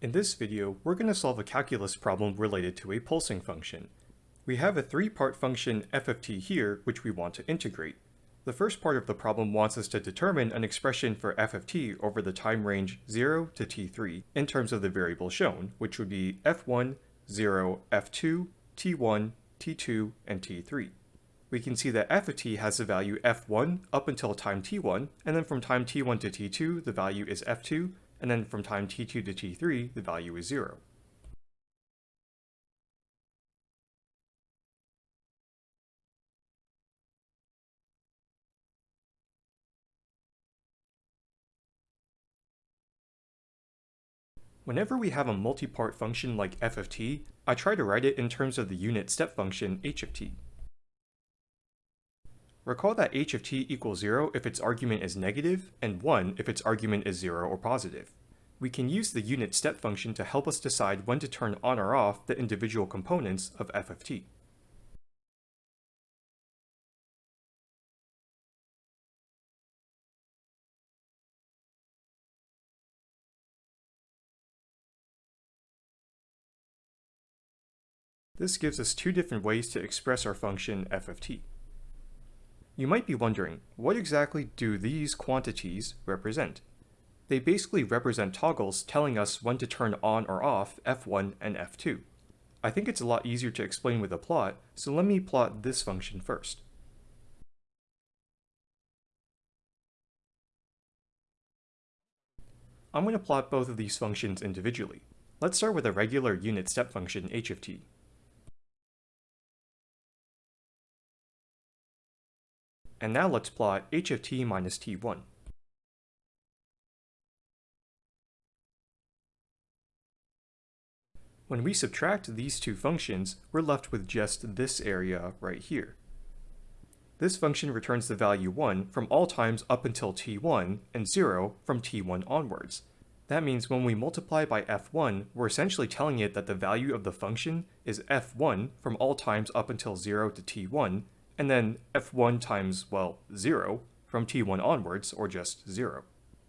In this video, we're going to solve a calculus problem related to a pulsing function. We have a three-part function f of t here, which we want to integrate. The first part of the problem wants us to determine an expression for f of t over the time range 0 to t3 in terms of the variable shown, which would be f1, 0, f2, t1, t2, and t3. We can see that f of t has the value f1 up until time t1, and then from time t1 to t2 the value is f2, and then from time t2 to t3, the value is 0. Whenever we have a multi-part function like f of t, I try to write it in terms of the unit step function h of t. Recall that h of t equals 0 if its argument is negative, and 1 if its argument is 0 or positive. We can use the unit step function to help us decide when to turn on or off the individual components of f of t. This gives us two different ways to express our function f of t. You might be wondering, what exactly do these quantities represent? They basically represent toggles telling us when to turn on or off f1 and f2. I think it's a lot easier to explain with a plot, so let me plot this function first. I'm going to plot both of these functions individually. Let's start with a regular unit step function h of t. And now let's plot h of t minus t1. When we subtract these two functions, we're left with just this area right here. This function returns the value 1 from all times up until t1 and 0 from t1 onwards. That means when we multiply by f1, we're essentially telling it that the value of the function is f1 from all times up until 0 to t1, and then f1 times, well, 0 from t1 onwards, or just 0.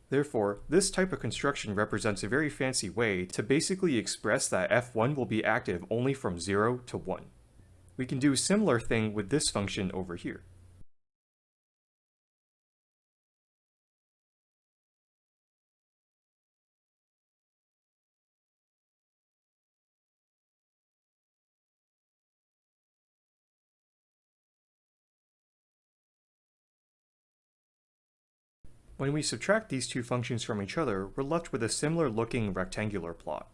Therefore, this type of construction represents a very fancy way to basically express that f1 will be active only from 0 to 1. We can do a similar thing with this function over here. When we subtract these two functions from each other, we're left with a similar looking rectangular plot.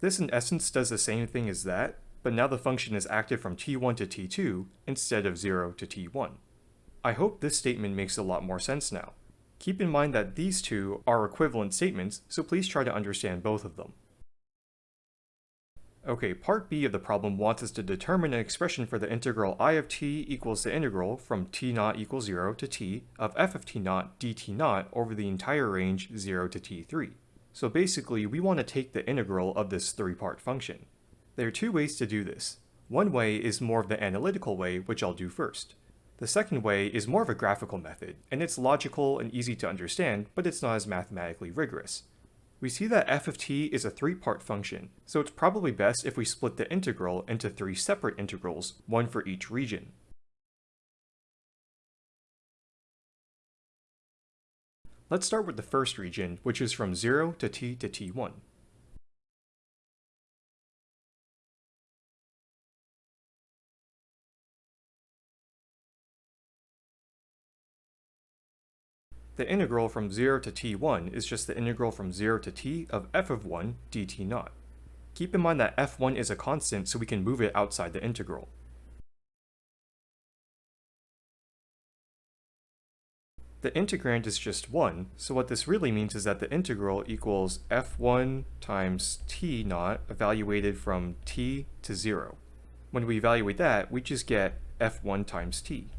This in essence does the same thing as that, but now the function is active from t1 to t2 instead of 0 to t1. I hope this statement makes a lot more sense now. Keep in mind that these two are equivalent statements, so please try to understand both of them. Okay, part B of the problem wants us to determine an expression for the integral i of t equals the integral from t naught equals 0 to t of f of t naught dt naught over the entire range 0 to t3. So basically, we want to take the integral of this three-part function. There are two ways to do this. One way is more of the analytical way, which I'll do first. The second way is more of a graphical method, and it's logical and easy to understand, but it's not as mathematically rigorous. We see that f of t is a three-part function, so it's probably best if we split the integral into three separate integrals, one for each region. Let's start with the first region, which is from 0 to t to t1. The integral from 0 to t1 is just the integral from 0 to t of f of 1 dt naught. Keep in mind that f1 is a constant so we can move it outside the integral. The integrand is just 1, so what this really means is that the integral equals f1 times t naught evaluated from t to 0. When we evaluate that, we just get f1 times t.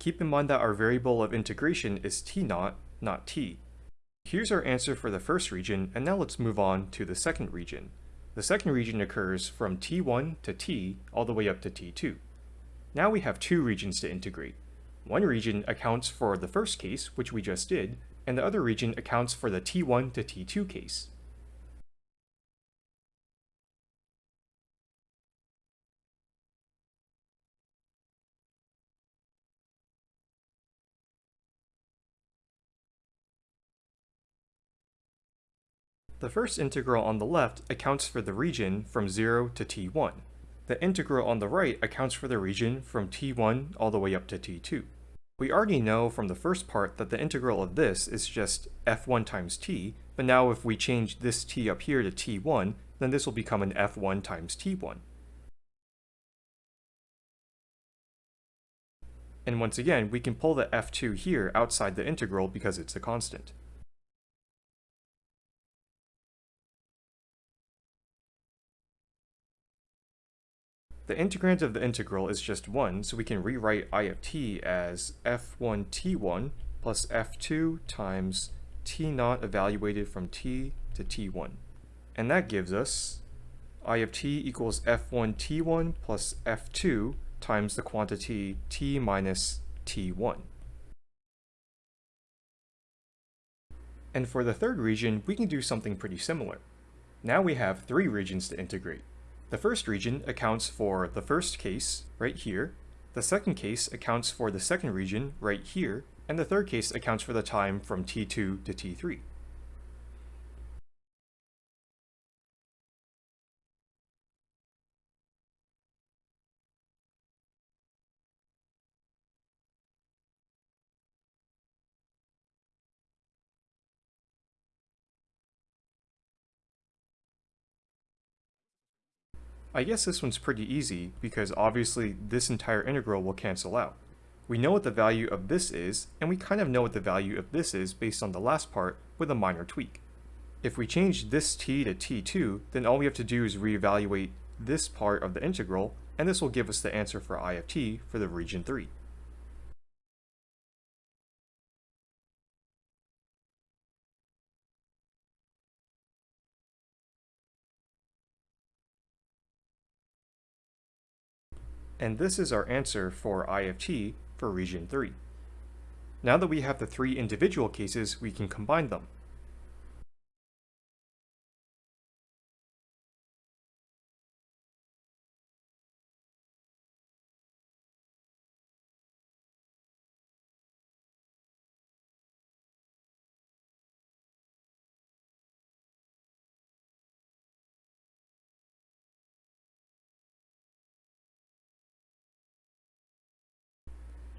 Keep in mind that our variable of integration is t naught, not t. Here's our answer for the first region, and now let's move on to the second region. The second region occurs from t1 to t all the way up to t2. Now we have two regions to integrate. One region accounts for the first case, which we just did, and the other region accounts for the t1 to t2 case. The first integral on the left accounts for the region from 0 to t1. The integral on the right accounts for the region from t1 all the way up to t2. We already know from the first part that the integral of this is just f1 times t, but now if we change this t up here to t1, then this will become an f1 times t1. And once again, we can pull the f2 here outside the integral because it's a constant. The integrand of the integral is just 1, so we can rewrite i of t as f1t1 plus f2 times t0 evaluated from t to t1. And that gives us i of t equals f1t1 plus f2 times the quantity t minus t1. And for the third region, we can do something pretty similar. Now we have three regions to integrate. The first region accounts for the first case, right here, the second case accounts for the second region, right here, and the third case accounts for the time from t2 to t3. I guess this one's pretty easy because obviously this entire integral will cancel out. We know what the value of this is, and we kind of know what the value of this is based on the last part with a minor tweak. If we change this t to t2, then all we have to do is reevaluate this part of the integral, and this will give us the answer for i of t for the region 3. And this is our answer for I of t for region 3. Now that we have the three individual cases, we can combine them.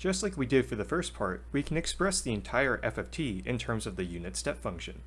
Just like we did for the first part, we can express the entire f of t in terms of the unit step function.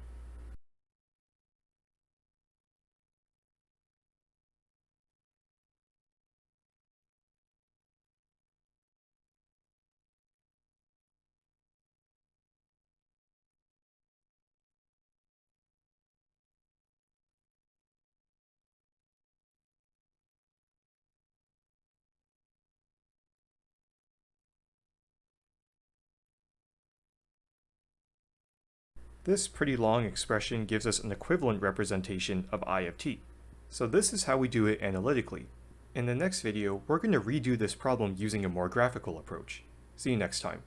This pretty long expression gives us an equivalent representation of I of t. So this is how we do it analytically. In the next video, we're going to redo this problem using a more graphical approach. See you next time.